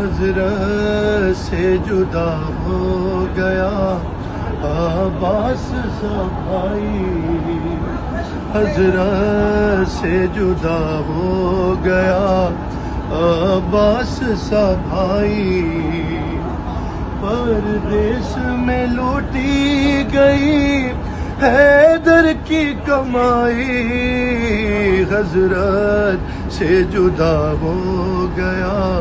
حضرت سے جدا ہو گیا۔ عباس سا بھائی حضرت سے جدا ہو گیا۔ عباس سا بھائی پردیس میں لوٹی گئی۔ حیدر کی کمائی۔ حضرت سے جدا ہو گیا۔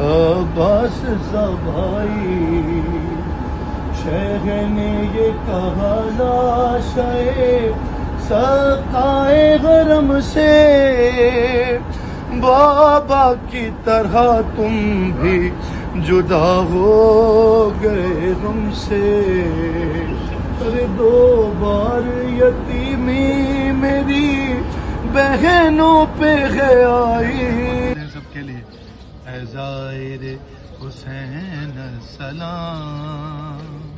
عباس سا بھائی شیخ نے یہ کہا لاشے سقائے غرم سے، بابا کی طرح تم بھی جدا ہو گئے ہم سے۔ ارے دو بار یتیمی میری بہنوں پہ ہے آئی سب کے لیے اے زائر حسین سلام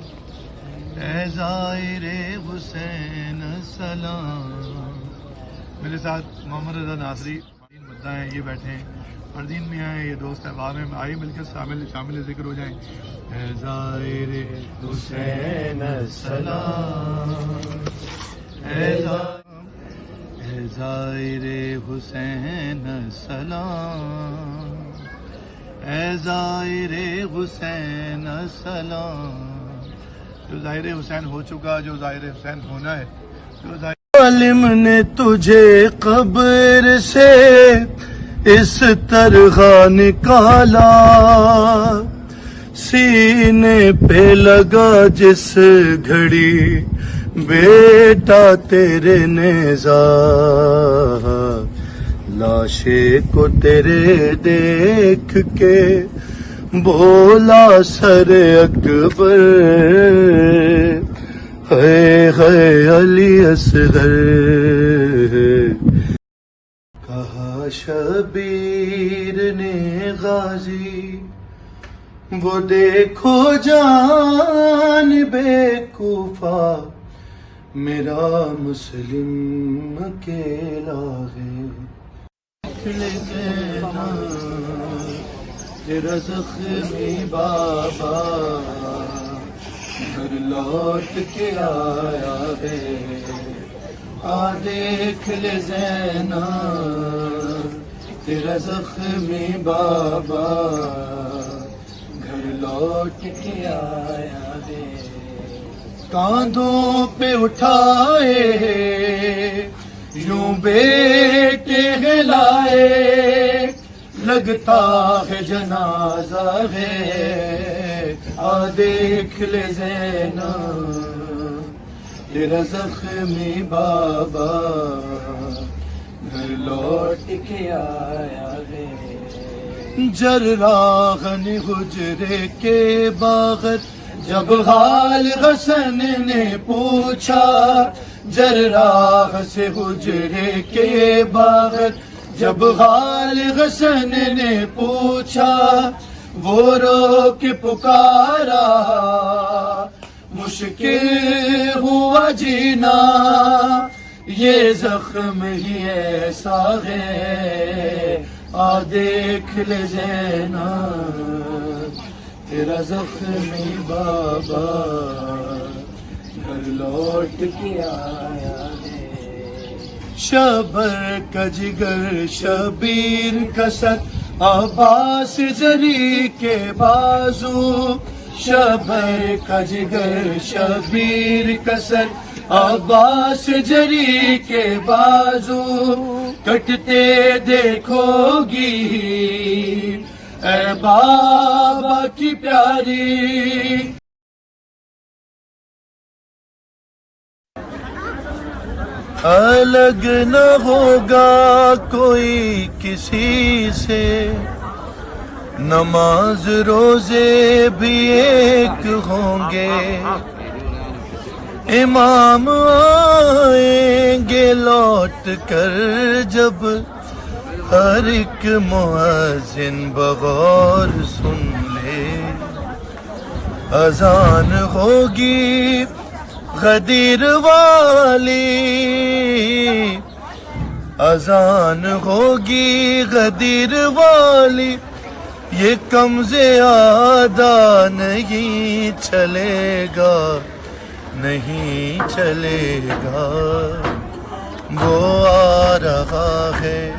اے زائر حسین سلام میرے ساتھ محمد رضا ناصری فردین مدہ ہیں، یہ بیٹھے ہیں۔ فردین میں آئے، یہ دوست احباب ہیں۔ آئیے مل کر شامل شامل ذکر ہو جائیں۔ اے زائر حسین سلام اے زائر حسین سلام اے زائر حسین سلام جو ظاہر حسین ہو چکا، جو ظاہر حسین ہونا ہے، جو ظاہر عالم نے تجھے قبر سے اس طرح نکالا، سینے پہ لگا جس گھڑی۔ بیٹا تیرے نیزا لاشے کو تیرے دیکھ کے بولا سر اکبر۔ ہے ہے علی اصغر۔ کہا شبیر نے غازی، وہ دیکھو جان بے کوفہ میرا مسلم اکیلا ہے تیرا زخمی بابا، گھر لوٹ کے آیا ہے آ دیکھ لے زینا تیرا زخمی بابا، گھر لوٹ کے آیا ہے کاندھوں پہ اٹھائے یوں بیٹے لائے لگتا ہے جنازہ ہے آ دیکھ لے زینا تیرا زخمی بابا، گھر لوٹ کے آیا ہے جراغن حجرے کے باغت جب حال حسن نے پوچھا جراغ سے حجرے کے باغت۔ جب حال حسن نے پوچھا، وہ رو کے پکارا۔ مشکل ہوا جینا، یہ زخم ہی ایسا ہے۔ آ دیکھ لے زینا۔ تیرا زخمی بابا، گھر لوٹ کے آیا شبر کا جگر، شبیر کا ست عباس جری کے بازو۔ شبر کا جگر، شبیر کا ست عباس جری کے بازو۔ کٹتے دیکھو گی اے بابا کی پیاری۔ الگ نہ ہوگا کوئی کسی سے۔ نماز روزے بھی ایک ہوں گے۔ امام آئیں گے لوٹ کر جب ہر ایک مؤذن بغور سن لے۔ اذان ہوگی غدیر والی۔ اذان ہوگی غدیر والی۔ یہ کم زیادہ نہیں چلے گا، نہیں چلے گا۔ وہ آ رہا ہے۔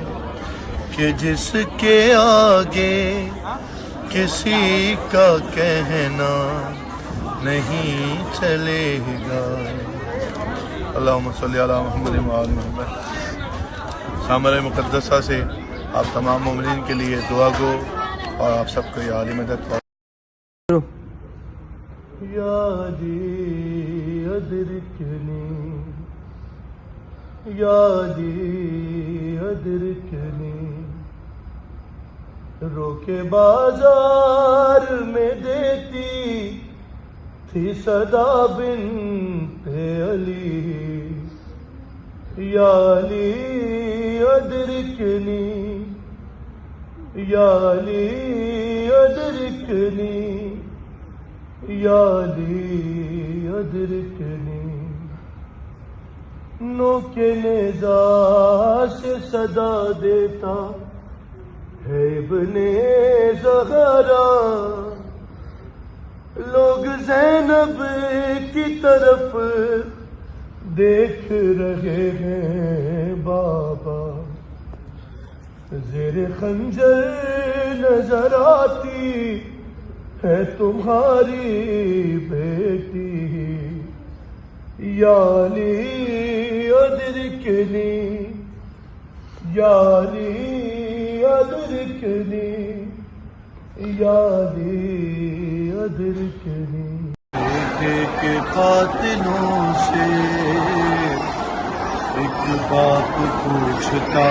کہ جس کے آگے کسی کا کہنا نہیں چلے گا۔ اللہم صلی علی محمد محمد۔ سامر مقدسہ سے آپ تمام مومنین کے لیے دعا گو اور آپ سب کو یہ عالی مدد یا ادرکنی یا جی ادرکنی روکے بازار میں دیتی تھی صدا بنت علی۔ یا علی، ادرکنی۔ یا علی، ادرکنی۔ یا علی، ادرکنی۔ نو کے نیزا سے صدا دیتا۔ ابن زہرا۔ لوگ زینب کی طرف دیکھ رہے ہیں بابا۔ زیر خنجر نظر آتی ہے تمہاری بیٹی۔ یا علی ادرکنی یا ادرکنی یا علی ادرکنی۔ بیٹے کے قاتلوں سے ایک باپ پوچھتا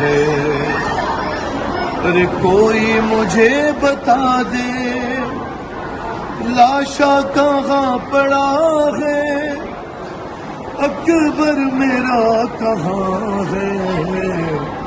ہے، ارے کوئی مجھے بتا دے لاشا کہاں پڑا ہے؟ اکبر میرا کہاں ہے؟